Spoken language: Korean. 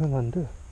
오행한데.